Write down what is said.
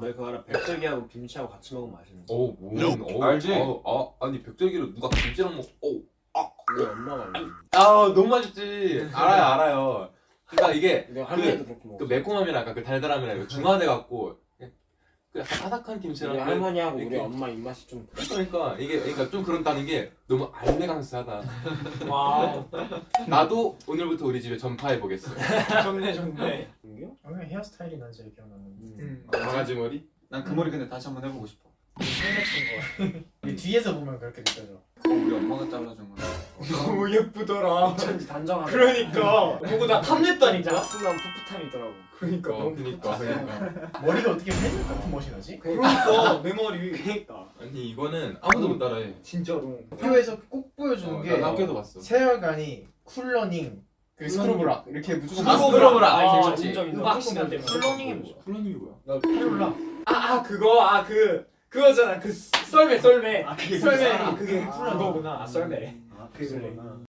너 그거 알아? 백설기하고 김치하고 같이 먹으면 맛있는 거. 오, 뭐, 어, 알지? 어, 아, 아니 백절기를 누가 김치랑 먹? 오, 우리 엄마가. 아, 너무 맛있지. 알아요, 알아요. 그러니까 이게 내가 그 먹어. 매콤함이랑 그 달달함이랑 중화돼 갖고 그 약간 아삭한 우리 김치랑 그- 할머니하고 우리 엄마 입맛이 좀 그래. 그러니까 이게 그러니까 좀 그런다는 게 너무 알레강스하다. 와 나도 오늘부터 우리 집에 전파해 보겠어. 좋네 좋네 인겨? 오늘 헤어스타일이 난 제일 기억나는 음. 강아지 머리? 난 그 머리 근데 다시 한번 해보고 싶어. 거 이게 뒤에서 보면 그렇게 느껴져 그거 우리 엄마가 잘라준 거야. 너무 예쁘더라 어쩐지 단정하다. 그러니까 보고 나 탐냈다니까 야스난 풋풋함이 있더라고. 그러니까 어, 그니까, 풋풋하다. 머리가 어떻게 팬 같은 멋이 나지? 그러니까 내 머리 그러니까. 아니 이거는 아무도 못 따라해. 진짜로 학교에서 꼭 보여주는 어, 게나 학교도 봤어. 세월간이 쿨러닝 그 스크로브락 이렇게 무조건 아, 봤어. 스크로브락. 아, 아, 진짜. 음악 시간 때문에. 플러닝이 뭐야? 플러닝이 뭐야? 나 페룰라 아, 아 그거 아그 그거잖아 그 썰매 썰매. 아 그게 썰매. 썰매. 그게 아. 그거구나. 아 썰매. 아 그거구나